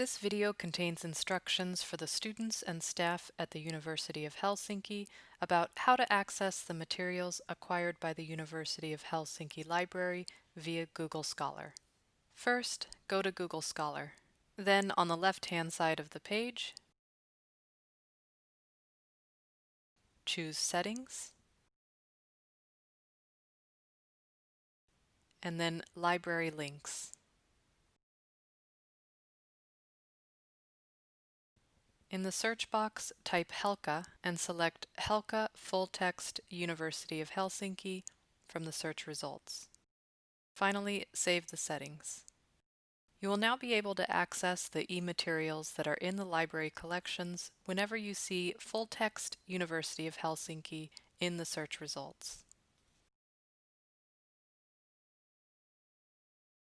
This video contains instructions for the students and staff at the University of Helsinki about how to access the materials acquired by the University of Helsinki Library via Google Scholar. First, go to Google Scholar. Then on the left-hand side of the page, choose Settings, and then Library Links. In the search box, type Helka and select Helka Full Text University of Helsinki from the search results. Finally, save the settings. You will now be able to access the e-materials that are in the library collections whenever you see full text University of Helsinki in the search results.